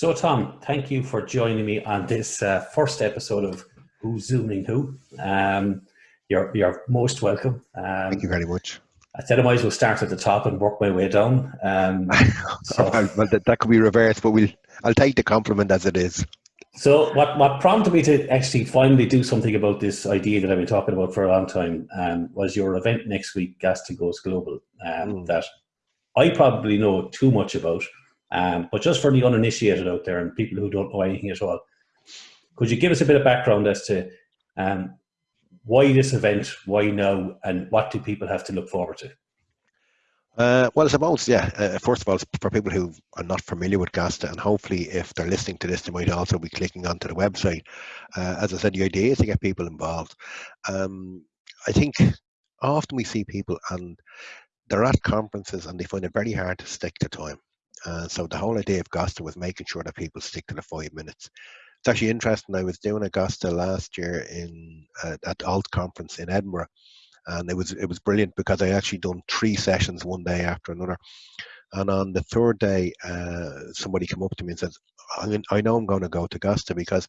So, Tom, thank you for joining me on this uh, first episode of Who's Zooming Who. Um, you're, you're most welcome. Um, thank you very much. I said I might as well start at the top and work my way down. Um, so, well, that, that could be reversed, but we'll, I'll take the compliment as it is. So, what, what prompted me to actually finally do something about this idea that I've been talking about for a long time um, was your event next week, Gasta Goes Global, um, mm. that I probably know too much about, um, but just for the uninitiated out there and people who don't know anything at all, could you give us a bit of background as to um, why this event, why now, and what do people have to look forward to? Uh, well, I suppose, yeah. Uh, first of all, for people who are not familiar with Gasta, and hopefully, if they're listening to this, they might also be clicking onto the website. Uh, as I said, the idea is to get people involved. Um, I think often we see people and they're at conferences and they find it very hard to stick to time. Uh, so the whole idea of Gasta was making sure that people stick to the five minutes. It's actually interesting. I was doing a Gasta last year in uh, at Alt conference in Edinburgh, and it was it was brilliant because I actually done three sessions one day after another. And on the third day, uh, somebody came up to me and said, I know I'm going to go to Gasta because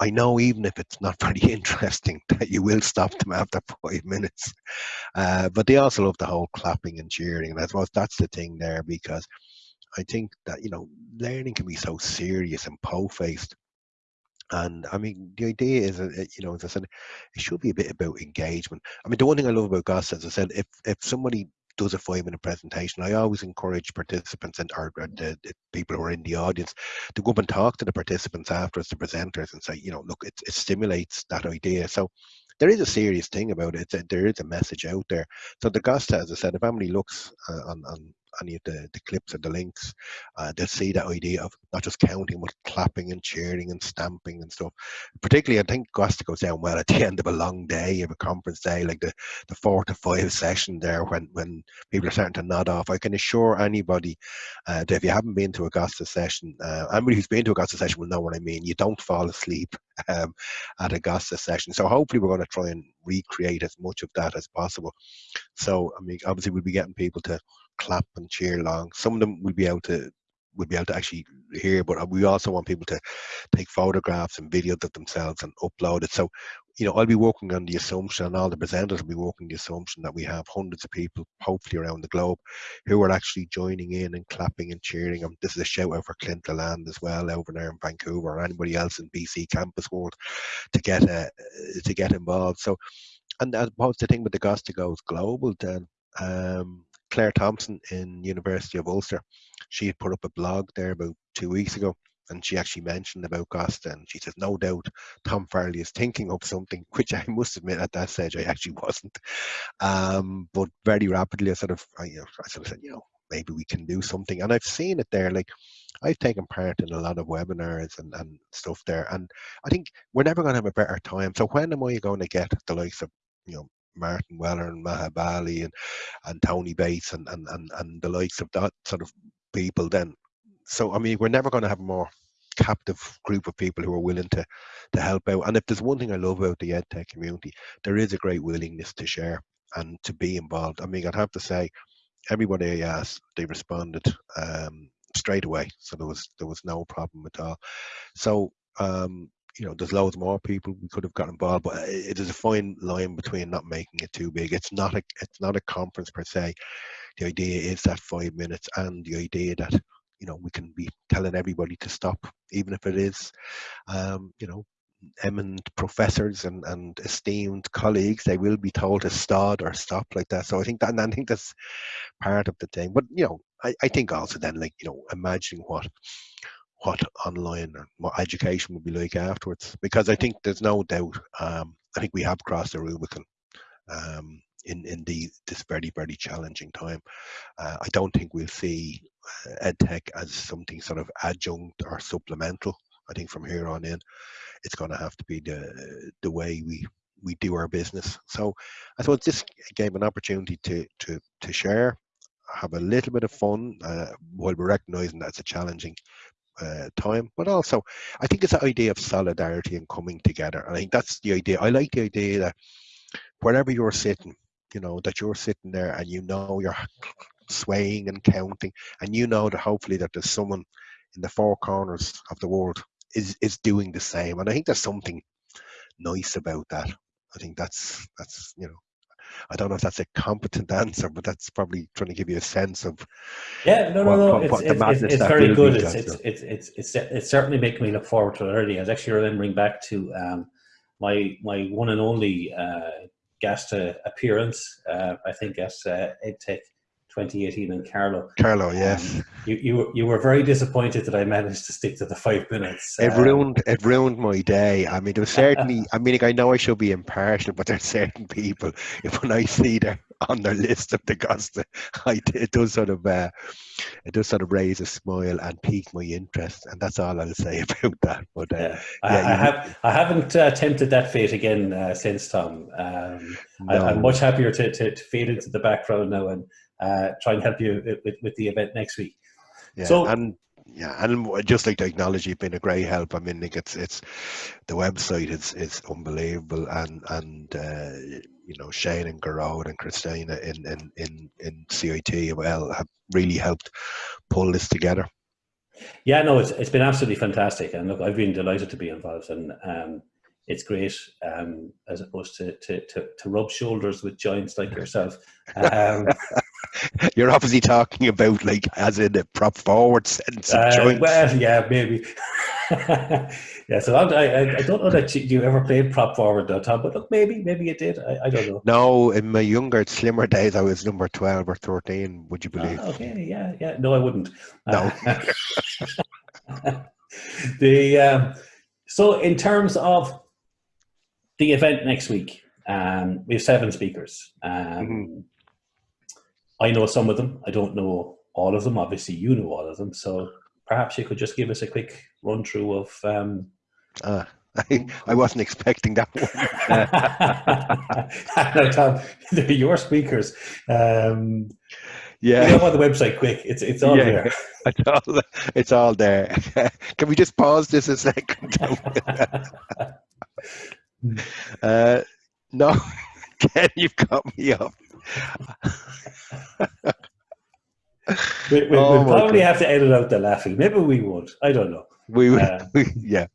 I know even if it's not very interesting that you will stop them after five minutes. Uh, but they also love the whole clapping and cheering. And I suppose that's the thing there because I think that, you know, learning can be so serious and po-faced and I mean, the idea is, uh, you know, as I said, it should be a bit about engagement. I mean, the one thing I love about Gus, as I said, if if somebody does a five minute presentation, I always encourage participants and or, or the, the, people who are in the audience to go up and talk to the participants afterwards, the presenters, and say, you know, look, it, it stimulates that idea. So there is a serious thing about it. A, there is a message out there. So the Gasta, as I said, if anybody looks uh, on, on any of the, the clips or the links, uh, they'll see that idea of not just counting, but clapping and cheering and stamping and stuff. Particularly, I think Gasta goes down well at the end of a long day, of a conference day, like the, the four to five session there when, when people are starting to nod off. I can assure anybody uh, that if you haven't been to a Gasta session, uh, anybody who's been to a Gasta session will know what I mean. You don't fall asleep um, at a Gasta session. So hopefully we're going to try and recreate as much of that as possible. So, I mean, obviously we'll be getting people to clap and cheer along. Some of them will be able to will be able to actually hear, but uh, we also want people to take photographs and videos of themselves and upload it. So, you know, I'll be working on the assumption, and all the presenters will be working the assumption that we have hundreds of people, hopefully around the globe, who are actually joining in and clapping and cheering. And this is a shout out for Clint Lalonde as well over there in Vancouver, or anybody else in BCcampus world to get uh, to get involved. So, and I suppose the thing with the Gasta goes global, then. Um, Claire Thompson in University of Ulster. She had put up a blog there about two weeks ago and she actually mentioned about Gasta and she says no doubt Tom Farrelly is thinking of something which I must admit at that stage I actually wasn't um, but very rapidly I sort of I, you know, I sort of said you know maybe we can do something and I've seen it there like I've taken part in a lot of webinars and, and stuff there and I think we're never going to have a better time so when am I going to get the likes of you know Martin Weller and Maha Bali and, and Tony Bates and, and, and, and the likes of that sort of people then. So, I mean, we're never going to have a more captive group of people who are willing to, to help out. And if there's one thing I love about the EdTech community, there is a great willingness to share and to be involved. I mean, I'd have to say, everybody I asked, they responded um, straight away. So there was there was no problem at all. So um, you know, there's loads more people we could have got involved, but it is a fine line between not making it too big. It's not a it's not a conference per se. The idea is that five minutes, and the idea that you know we can be telling everybody to stop, even if it is, um, you know, eminent professors and, and esteemed colleagues, they will be told to stop or stop like that. So I think that, and I think that's part of the thing. But you know, I, I think also then like you know, imagining what what online or what education will be like afterwards. Because I think there's no doubt, um, I think we have crossed the Rubicon um, in, in the, this very, very challenging time. Uh, I don't think we'll see EdTech as something sort of adjunct or supplemental. I think from here on in, it's going to have to be the the way we we do our business. So I thought this gave an opportunity to to to share, have a little bit of fun uh, while we're recognizing that it's a challenging uh, time, but also I think it's the idea of solidarity and coming together. And I think that's the idea. I like the idea that wherever you're sitting, you know, that you're sitting there and you know you're swaying and counting, and you know that hopefully that there's someone in the four corners of the world is is doing the same, and I think there's something nice about that. I think that's that's you know I don't know if that's a competent answer, but that's probably trying to give you a sense of yeah, no, no, no. What, what it's, it's, it's very good. It's, it's, it's, it's, it's, it's, certainly making me look forward to it already. I was actually remembering back to um, my my one and only uh, guest uh, appearance. Uh, I think as uh, EdTech 2018 in. Carlow, yes. Um, you, you you were very disappointed that I managed to stick to the five minutes. It um, ruined it ruined my day. I mean, there was certainly. I mean, like, I know I should be impartial, but there's certain people. If when I see them on their list of the Gasta, I, it does sort of uh, it does sort of raise a smile and pique my interest, and that's all I'll say about that. But uh, yeah, I, yeah, I have I haven't uh, tempted that fate again uh, since Tom. Um, no. I, am much happier to, to, to fade into the background now and uh, try and help you with, with the event next week. Yeah, so, and yeah, and just like technology, been a great help. I mean, like it's it's the website is is unbelievable, and and uh, you know Shane and Garrod and Christina in in in in CIT well have really helped pull this together. Yeah, no, it's it's been absolutely fantastic, and look, I've been delighted to be involved, and um, it's great um, as opposed to, to, to, to, rub shoulders with giants like yourself. Um, You're obviously talking about like as in a prop forward sense of uh. Well, yeah, maybe. yeah, so I, I, don't know that you, you, ever played prop forward though, Tom, but look, maybe, maybe you did. I, I don't know. No, in my younger, slimmer days, I was number 12 or 13, would you believe? Oh, okay, yeah, yeah. No, I wouldn't. No. Uh, the um, So in terms of the event next week, um, we have seven speakers. Um, mm-hmm. I know some of them. I don't know all of them. Obviously, you know all of them. So perhaps you could just give us a quick run through of. Um, uh, I, I wasn't expecting that one. no, Tom, they're your speakers. Um, yeah, get on the website quick. It's it's all yeah, there. It's all it's all there. Can we just pause this a second? uh, no, Ken, you've got me up. we, we, oh we'll probably God. have to edit out the laughing. Maybe we would. I don't know. We would. Uh, yeah.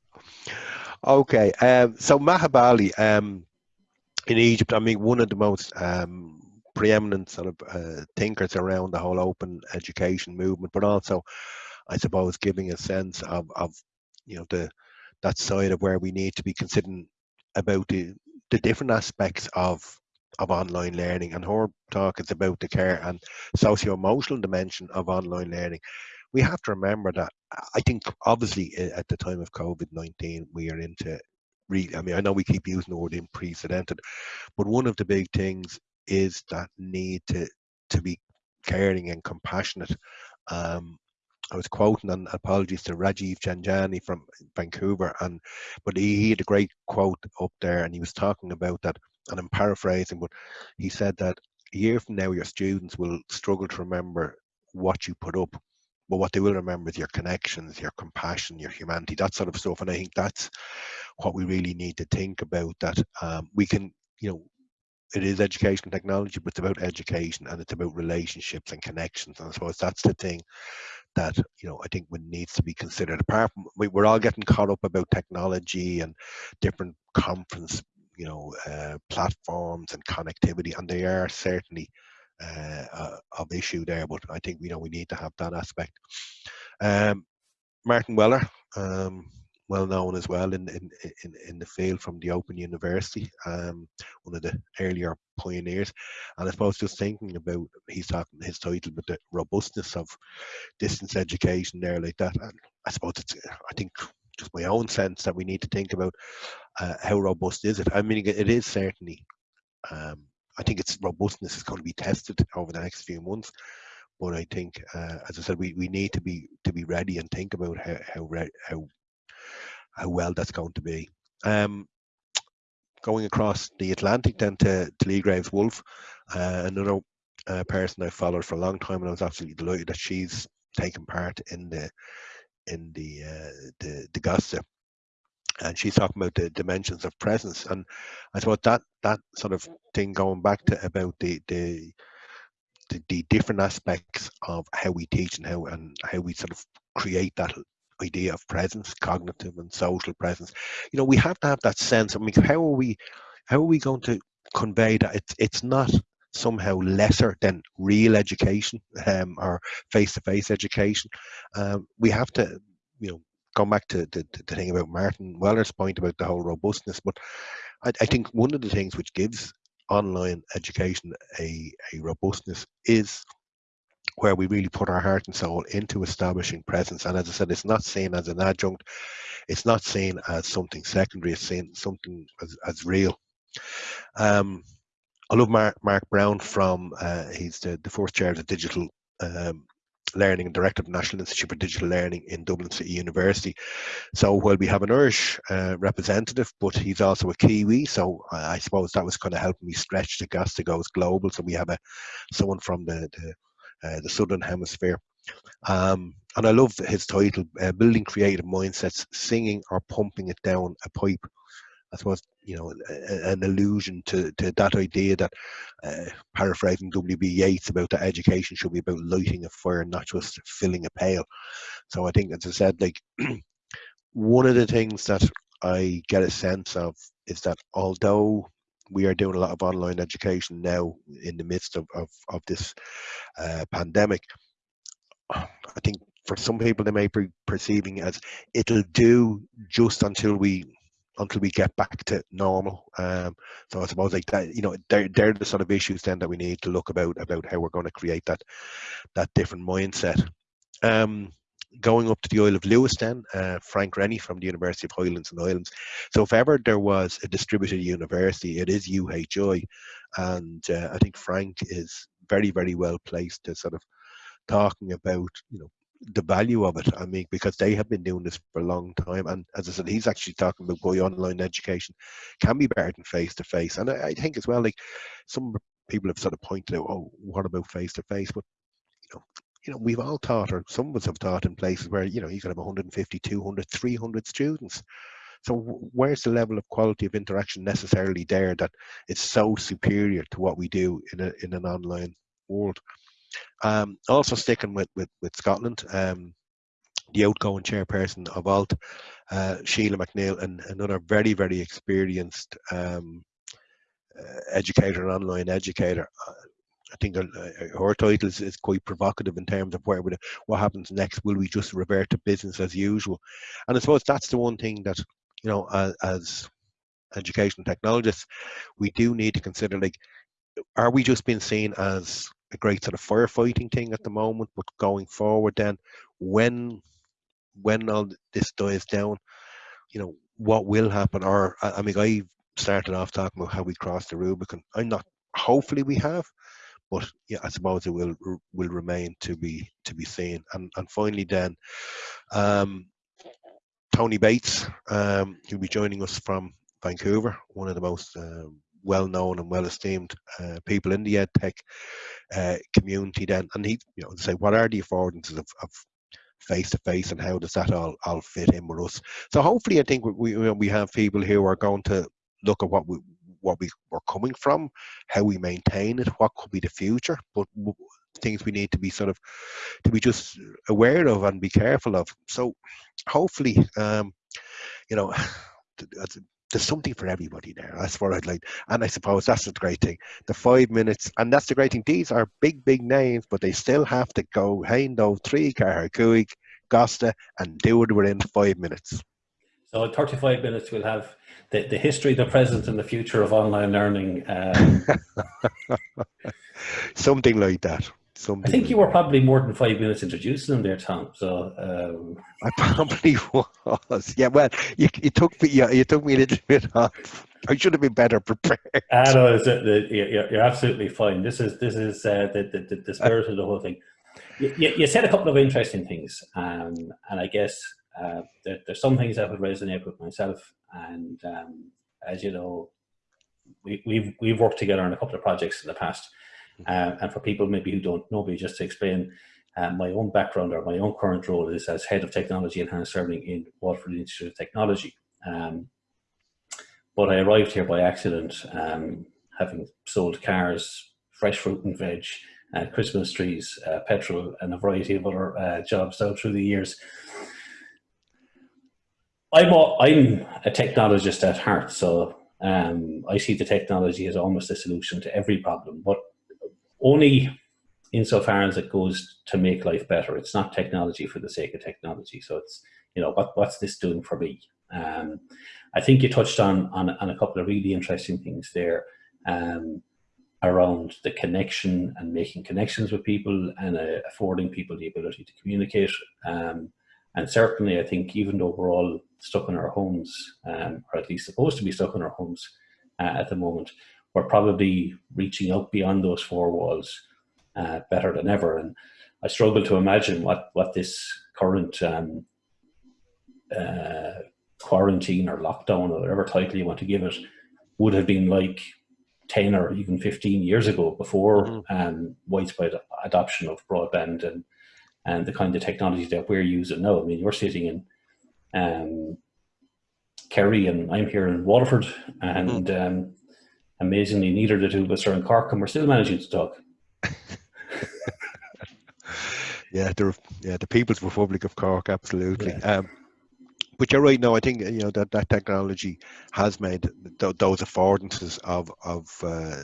Okay. Um, so Maha Bali um, in Egypt, I mean, one of the most um, preeminent sort of uh, thinkers around the whole open education movement, but also, I suppose, giving a sense of, of you know, the that side of where we need to be considering about the, the different aspects of of online learning and her talk is about the care and socio-emotional dimension of online learning we have to remember that i think obviously at the time of covid-19 we are into really i mean i know we keep using the word unprecedented but one of the big things is that need to to be caring and compassionate um, I was quoting, and apologies to Rajiv Jhangiani from Vancouver, and but he, he had a great quote up there, and he was talking about that, and I'm paraphrasing, but he said that a year from now, your students will struggle to remember what you put up, but what they will remember is your connections, your compassion, your humanity, that sort of stuff. And I think that's what we really need to think about. That um, we can, you know, it is education technology, but it's about education and it's about relationships and connections. And I suppose that's the thing that you know I think would needs to be considered. Apart from we, we're all getting caught up about technology and different conference, you know, uh, platforms and connectivity, and they are certainly uh, uh, of issue there. But I think you know we need to have that aspect. Um, Martin Weller. Um, well known as well in, in, in, in the field from the Open University, um, one of the earlier pioneers. And I suppose just thinking about, he's talking his title, but the robustness of distance education there like that. And I suppose it's, I think just my own sense that we need to think about uh, how robust is it. I mean, it is certainly, um, I think its robustness is going to be tested over the next few months. But I think, uh, as I said, we, we need to be to be ready and think about how how, how how well that's going to be. Um, going across the Atlantic then to, to Leigh Graves Wolf, uh, another uh, person I followed for a long time, and I was absolutely delighted that she's taken part in the in the uh, the, the Gasta. And she's talking about the dimensions of presence, and I thought that that sort of thing going back to about the the the, the different aspects of how we teach and how and how we sort of create that idea of presence, cognitive and social presence. You know, we have to have that sense. I mean, how are we how are we going to convey that it's it's not somehow lesser than real education um, or face-to-face education. Um, we have to, you know, come back to the, the thing about Martin Weller's point about the whole robustness. But I, I think one of the things which gives online education a, a robustness is where we really put our heart and soul into establishing presence. And as I said, it's not seen as an adjunct, it's not seen as something secondary, it's seen something as, as real. Um, I love Mark, Mark Brown from, uh, he's the, the fourth chair of the digital um, learning and director of the National Institute for Digital Learning in Dublin City University. So while we have an Irish uh, representative, but he's also a Kiwi, so I, I suppose that was kind of helping me stretch the Gasta goes global. So we have a someone from the the, uh, the southern hemisphere. Um, and I love his title, uh, Building Creative Mindsets, Singing or Pumping It Down a Pipe. I suppose you know an allusion to, to that idea that uh, paraphrasing W.B. Yeats about that education should be about lighting a fire, not just filling a pail. So I think, as I said, like one of the things that I get a sense of is that although we are doing a lot of online education now in the midst of, of, of this uh, pandemic, I think for some people they may be perceiving it as it'll do just until we until we get back to normal. Um, so I suppose like that, you know, they're, they're the sort of issues then that we need to look about about how we're going to create that that different mindset. Um, going up to the Isle of Lewis then, uh, Frank Rennie from the University of Highlands and Islands. So if ever there was a distributed university, it is UHI. And uh, I think Frank is very, very well placed to sort of talking about, you know, the value of it. I mean, because they have been doing this for a long time, and as I said, he's actually talking about boy online education can be better than face to face. And I, I, think as well, like some people have sort of pointed out, oh, what about face to face? But you know, you know, we've all taught, or some of us have taught in places where you know you can have 150, 200, 300 students. So where's the level of quality of interaction necessarily there that it's so superior to what we do in a in an online world? Um, also sticking with, with, with Scotland, um, the outgoing chairperson of ALT, uh, Sheila MacNeill, and another very, very experienced um, uh, educator and online educator. Uh, I think uh, her title is, is, quite provocative in terms of where would, what happens next. Will we just revert to business as usual? And I suppose that's the one thing that you know, as, as education technologists, we do need to consider like, are we just being seen as a great sort of firefighting thing at the moment, but going forward, then when when all this dies down, you know what will happen? Or I mean, I started off talking about how we crossed the Rubicon. I'm not. Hopefully, we have, but yeah, I suppose it will will remain to be to be seen. And and finally, then, um, Tony Bates, um, he'll be joining us from Vancouver, one of the most um, well known and well esteemed uh, people in the edtech uh, community then and he you know say what are the affordances of, of face to face and how does that all, all fit in with us so hopefully i think we we have people here who are going to look at what we what we were coming from how we maintain it what could be the future but things we need to be sort of to be just aware of and be careful of so hopefully um you know there's something for everybody there. That's what I'd like. And I suppose that's the great thing. The five minutes, and that's the great thing. These are big, big names, but they still have to go Haindo, three Kuig, Gasta, and do it within five minutes. So 35 minutes, we'll have the, the history, the present, and the future of online learning. Um, something like that. Something I think you were probably more than five minutes introducing them there, Tom. So um... I probably was. Yeah, well, you, you took me. You, you took me a little bit off. I should have been better prepared. I ah, know you're, you're absolutely fine. This is this is uh, the, the the spirit of the whole thing. You, you, said a couple of interesting things, um, and I guess uh, there, there's some things that would resonate with myself. And um, as you know, we, we've we've worked together on a couple of projects in the past uh, and for people maybe who don't know me, just to explain, uh, my own background or my own current role is as head of technology and Enhanced learning in Waterford Institute of Technology. Um, but I arrived here by accident, um, having sold cars, fresh fruit and veg, uh, Christmas trees, uh, petrol, and a variety of other uh, jobs out through the years. I'm a, I'm a technologist at heart, so um, I see the technology as almost a solution to every problem, but only insofar as it goes to make life better. It's not technology for the sake of technology. So it's, you know, what, what's this doing for me? Um, I think you touched on, on, on a couple of really interesting things there um, around the connection and making connections with people and uh, affording people the ability to communicate. Um, and certainly, I think even though we're all stuck in our homes, um, or at least supposed to be stuck in our homes uh, at the moment, we're probably reaching out beyond those four walls uh, better than ever. And I struggle to imagine what, what this current um, uh, quarantine or lockdown or whatever title you want to give it would have been like 10 or even 15 years ago before mm -hmm. um, widespread adoption of broadband and and the kind of technology that we're using now. I mean, you're sitting in um, Kerry and I'm here in Waterford, and mm. um, amazingly, neither the two of us are in Cork, and we're still managing to talk. yeah, the yeah the People's Republic of Cork, absolutely. Yeah. Um, but you're right. No, I think you know that that technology has made th those affordances of of uh,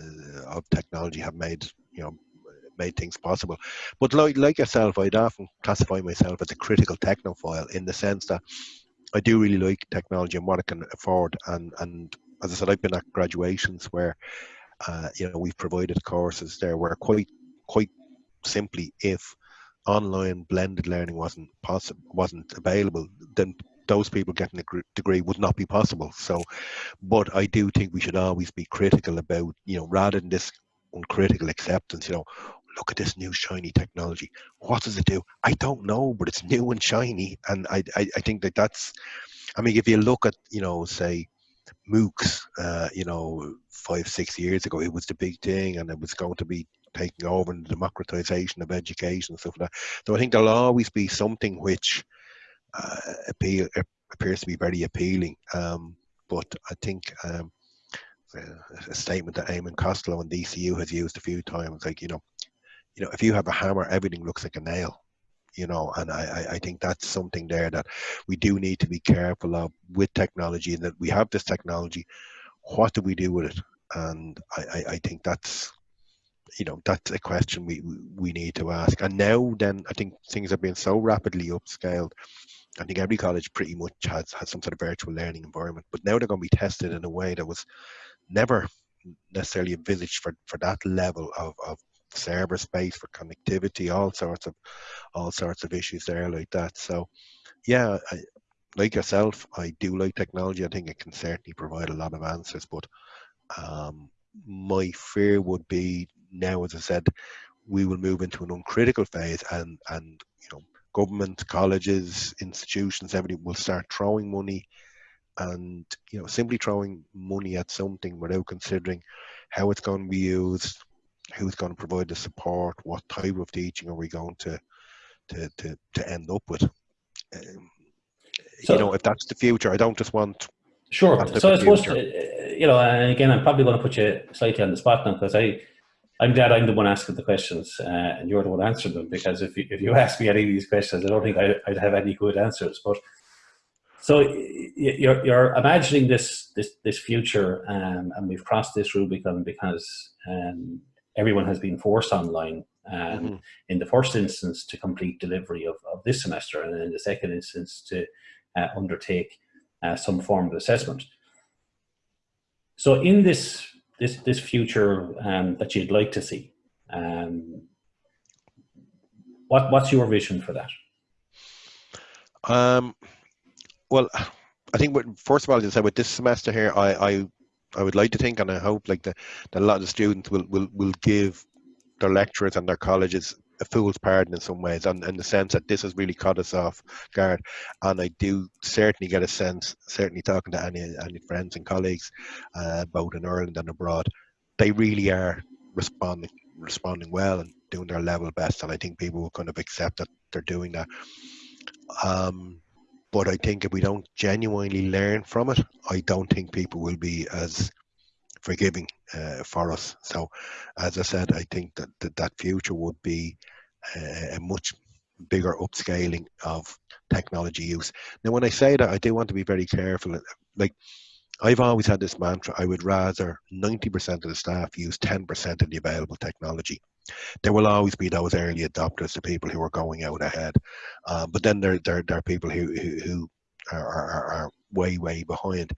of technology have made you know made things possible. But like, like yourself, I'd often classify myself as a critical technophile in the sense that I do really like technology and what it can afford. And, and as I said, I've been at graduations where, uh, you know, we've provided courses there where quite, quite simply, if online blended learning wasn't possible, wasn't available, then those people getting a degree would not be possible. So, but I do think we should always be critical about, you know, rather than this uncritical acceptance, you know, look at this new shiny technology. What does it do? I don't know, but it's new and shiny. And I, I, I think that that's, I mean, if you look at, you know, say, MOOCs, uh, you know, five, six years ago, it was the big thing and it was going to be taking over the democratization of education and stuff like that. So I think there'll always be something which uh, appeal, appears to be very appealing. Um, but I think um, a statement that Eamon Costello and DCU has used a few times, like, you know, you know, if you have a hammer, everything looks like a nail. You know, and I, I think that's something there that we do need to be careful of with technology, and that we have this technology. What do we do with it? And I, I, I think that's you know that's a question we we need to ask and now then i think things have been so rapidly upscaled i think every college pretty much has has some sort of virtual learning environment but now they're going to be tested in a way that was never necessarily envisaged for for that level of, of server space for connectivity, all sorts of all sorts of issues there like that. So yeah, I, like yourself, I do like technology. I think it can certainly provide a lot of answers, but um, my fear would be now, as I said, we will move into an uncritical phase, and and you know, government, colleges, institutions, everybody will start throwing money, and you know, simply throwing money at something without considering how it's going to be used, who's going to provide the support, what type of teaching are we going to to to, to end up with. Um, so, you know, if that's the future, I don't just want. Sure. So I suppose, uh, you know, and again, I'm probably going to put you slightly on the spot now because I, I'm glad I'm the one asking the questions uh, and you're the one answering them because if you, if you ask me any of these questions, I don't think I, would have any good answers. But so you're, you're imagining this this this future, um, and we've crossed this Rubicon because um, everyone has been forced online um, mm -hmm. in the first instance to complete delivery of, of this semester and in the second instance to uh, undertake uh, some form of assessment. So in this this this future um, that you'd like to see, um, what what's your vision for that? Um, well, I think what, first of all, as I said, with this semester here, I, I I would like to think, and I hope, like that, that a lot of the students will will will give their lecturers and their colleges a fool's pardon in some ways, and in the sense that this has really caught us off guard. And I do certainly get a sense, certainly talking to any any friends and colleagues, uh, both in Ireland and abroad, they really are responding responding well and doing their level best. And I think people will kind of accept that they're doing that. Um, but I think if we don't genuinely learn from it, I don't think people will be as forgiving uh, for us. So, as I said, I think that that, that future would be uh, a much bigger upscaling of technology use. Now, when I say that, I do want to be very careful. Like, I've always had this mantra I would rather 90% of the staff use 10% of the available technology. There will always be those early adopters, the people who are going out ahead. Uh, but then there, there, there are people who, who, who are, are, are way, way behind.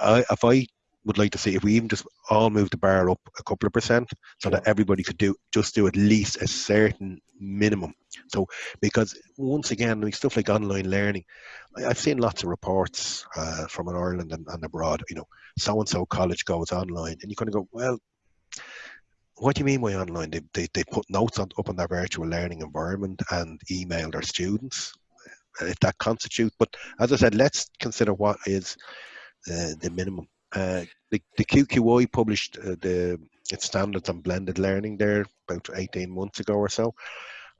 I, if I would like to see if we even just all move the bar up a couple of percent so that everybody could do just do at least a certain minimum so because once again like stuff like online learning I, have seen lots of reports uh, from ireland and, and abroad you know so and so college goes online and you kind of go well what do you mean by online they, they, they put notes on, up on their virtual learning environment and email their students if that constitutes but as i said let's consider what is uh, the minimum uh, the, the QQI published uh, the its standards on blended learning there about 18 months ago or so.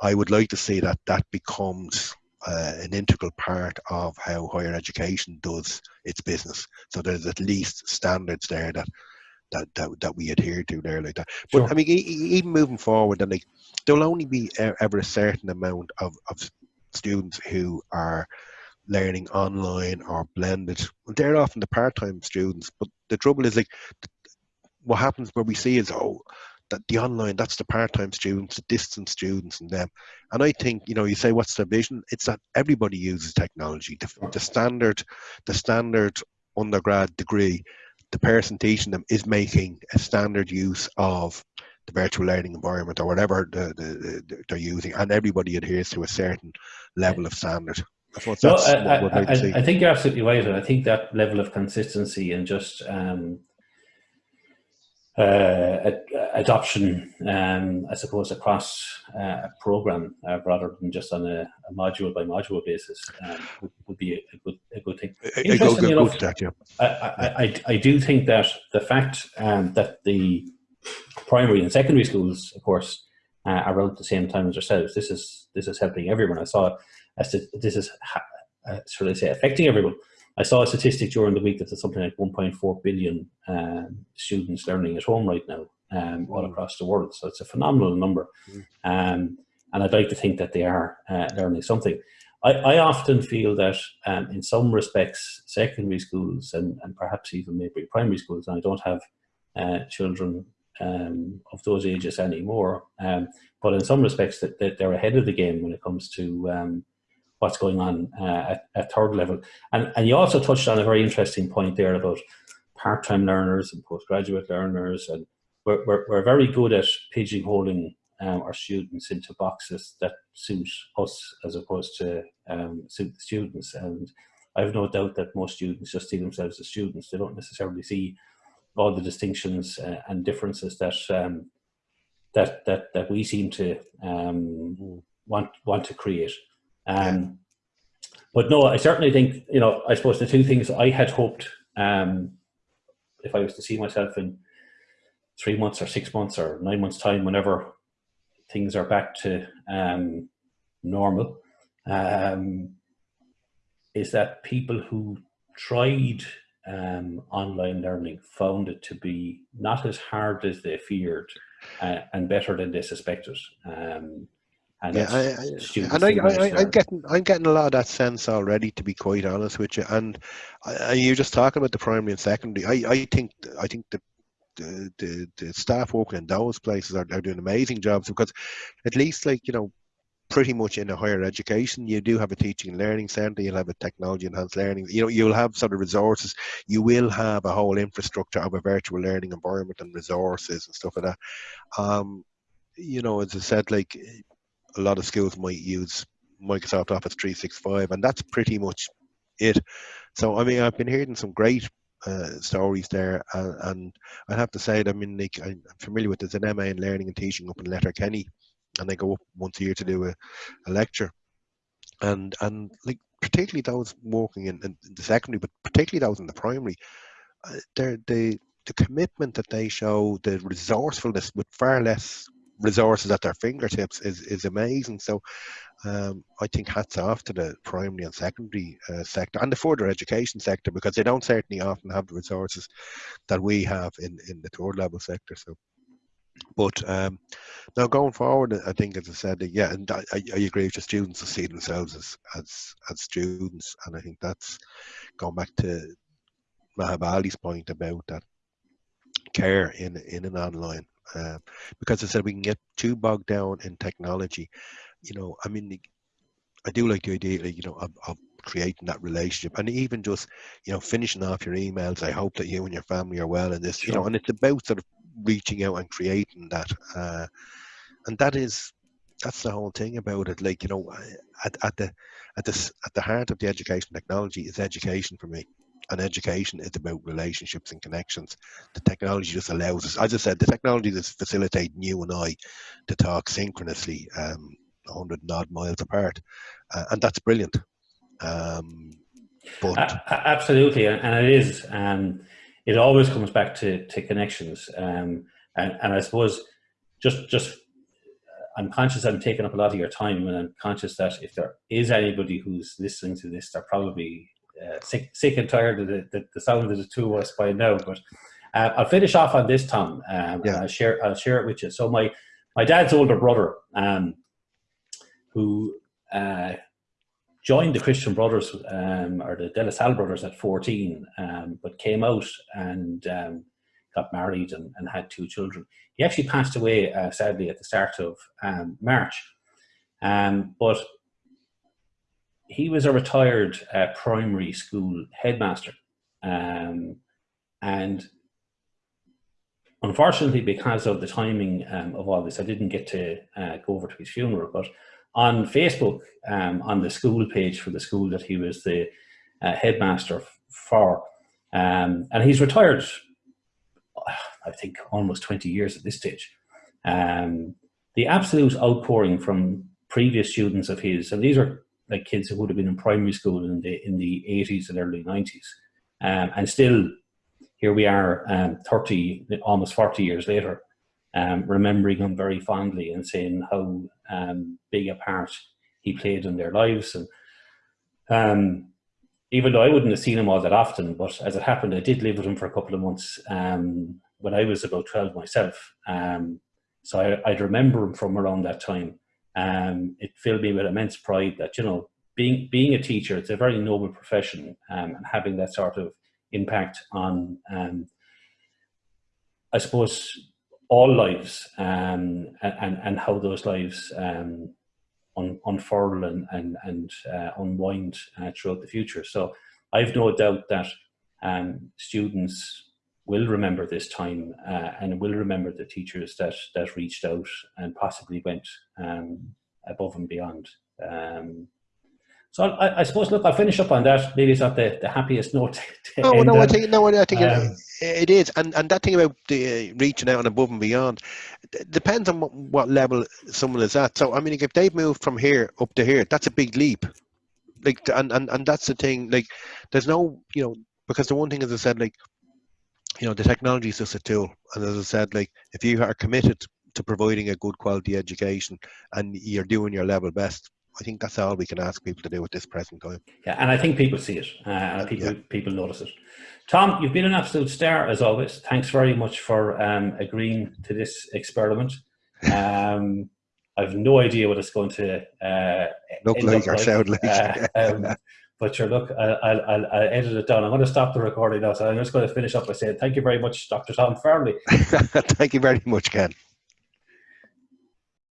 I would like to see that that becomes uh, an integral part of how higher education does its business. So there's at least standards there that that that, that we adhere to there like that. But sure. I mean, even moving forward, and like there will only be ever a certain amount of, of students who are learning online or blended. They're often the part-time students, but the trouble is like what happens where we see is oh that the online that's the part-time students, the distance students, and them. And I think you know you say what's the vision? It's that everybody uses technology. The, the standard, the standard undergrad degree, the person teaching them is making a standard use of the virtual learning environment or whatever the, the, the, they're using, and everybody adheres to a certain level of standard. No, I, I, I, I, think you're absolutely right, and I think that level of consistency and just um, uh, adoption, um, I suppose, across uh, a program uh, rather than just on a, a, module by module basis um, would, would, be a, good a good thing. Interestingly enough, that, yeah. I, I, I, do think that the fact um, that the primary and secondary schools, of course, uh, are around the same time as ourselves, this is this is helping everyone. I saw as to, this is, uh, should I say, affecting everyone. I saw a statistic during the week that there's something like 1.4 billion um, students learning at home right now, um, all across the world. So it's a phenomenal number. Mm. Um, and I'd like to think that they are uh, learning something. I, I often feel that um, in some respects, secondary schools and, and perhaps even maybe primary schools, and I don't have uh, children um, of those ages anymore, um, but in some respects that, that, they're ahead of the game when it comes to um, what's going on uh, at, at third level. And, and you also touched on a very interesting point there about part-time learners and postgraduate learners. And we're, we're, we're very good at pigeonholing um, our students into boxes that suit us as opposed to um, suit the students. And I have no doubt that most students just see themselves as students. They don't necessarily see all the distinctions uh, and differences that um, that that that we seem to um, want want to create. Um, but no, I certainly think, you know, I suppose the two things I had hoped, um, if I was to see myself in three months or six months or nine months time, whenever things are back to um, normal, um, is that people who tried um, online learning found it to be not as hard as they feared uh, and better than they suspected. Um, and yeah, I, I, and I, I, am getting I'm getting a lot of that sense already, to be quite honest with you. And I, you're just talking about the primary and secondary. I, I think I think the the, the, the staff working in those places are, are doing amazing jobs because at least like you know pretty much in a higher education you do have a teaching and learning center you'll have a technology enhanced learning you know you'll have sort of resources you will have a whole infrastructure of a virtual learning environment and resources and stuff like that um you know as i said like a lot of schools might use Microsoft Office 365, and that's pretty much it. So, I mean, I've been hearing some great uh, stories there, and, and I have to say, I mean, like, I'm familiar with there's an MA in Learning and Teaching up in Letterkenny, and they go up once a year to do a, a lecture, and and like particularly those working in, in, the secondary, but particularly those in the primary, uh, they're, they the commitment that they show, the resourcefulness with far less resources at their fingertips is, is amazing. So um, I think hats off to the primary and secondary uh, sector and the further education sector because they don't certainly often have the resources that we have in, in the third level sector. So, but um, now going forward, I think, as I said, yeah, and I, I agree with the students to see themselves as, as as students, and I think that's going back to Maha Bali's point about that care in in an online uh, because I said we can get too bogged down in technology. You know, I mean, I do like the idea, you know, of, of creating that relationship and even just, you know, finishing off your emails. I hope that you and your family are well in this, sure. you know, and it's about sort of reaching out and creating that. Uh, and that is, that's the whole thing about it. Like, you know, at, at the, at the, at the heart of the education technology is education for me and education is about relationships and connections. The technology just allows us, as I said, the technology is facilitating you and I to talk synchronously, um, 100 odd miles apart, uh, and that's brilliant. Um, but absolutely, and it is. Um, it always comes back to to connections, um, and and I suppose just just I'm conscious I'm taking up a lot of your time, and I'm conscious that if there is anybody who's listening to this, they're probably uh, sick, sick and tired of the, the, the, sound of the two of us by now. But uh, I'll finish off on this, Tom. Um, yeah. I'll share I'll share it with you. So my my dad's older brother, um, who uh, joined the Christian Brothers um, or the De La Salle Brothers at 14, um, but came out and um, got married and, and, had two children. He actually passed away, uh, sadly, at the start of um, March. but he was a retired uh, primary school headmaster. Um, and unfortunately, because of the timing um, of all this, I didn't get to uh, go over to his funeral. But on Facebook, um, on the school page for the school that he was the uh, headmaster for, um, and he's retired, I think, almost 20 years at this stage. Um, the absolute outpouring from previous students of his, and these are like kids who would have been in primary school in the in the 80s and early 90s. Um, and still, here we are, um, 30, almost 40 years later, um, remembering him very fondly and saying how um, big a part he played in their lives. And um, even though I wouldn't have seen him all that often, but as it happened, I did live with him for a couple of months um, when I was about 12 myself. so I, I'd remember him from around that time um, it filled me with immense pride that you know being being a teacher it's a very noble profession um, and having that sort of impact on um, I suppose all lives um, and and how those lives um, un, unfurl and and, and uh, unwind uh, throughout the future. So I've no doubt that um, students will remember this time uh, and will remember the teachers that that reached out and possibly went um, above and beyond. Um, so I, I, suppose, look, I'll finish up on that. Maybe it's not the, the happiest note. no, no, I think no, I think um, it, it is, and and that thing about the uh, reaching out and above and beyond depends on what, what level someone is at. So I mean, if they've moved from here up to here, that's a big leap. Like, and and and that's the thing. Like, there's no, you know, because the one thing, as I said, like you know the technology is just a tool and as i said like if you are committed to providing a good quality education and you're doing your level best I think that's all we can ask people to do at this present time. Yeah, and I think people see it. Uh, and people yeah. people notice it. Tom, you've been an absolute star as always. Thanks very much for um, agreeing to this experiment. Um, I've no idea what it's going to uh, look like or sound like. Uh, um, but sure, look, I'll, I'll, I'll, edit it down. I'm going to stop the recording now. So I'm just going to finish up by saying thank you very much, Dr. Tom Farrelly. thank you very much, Ken.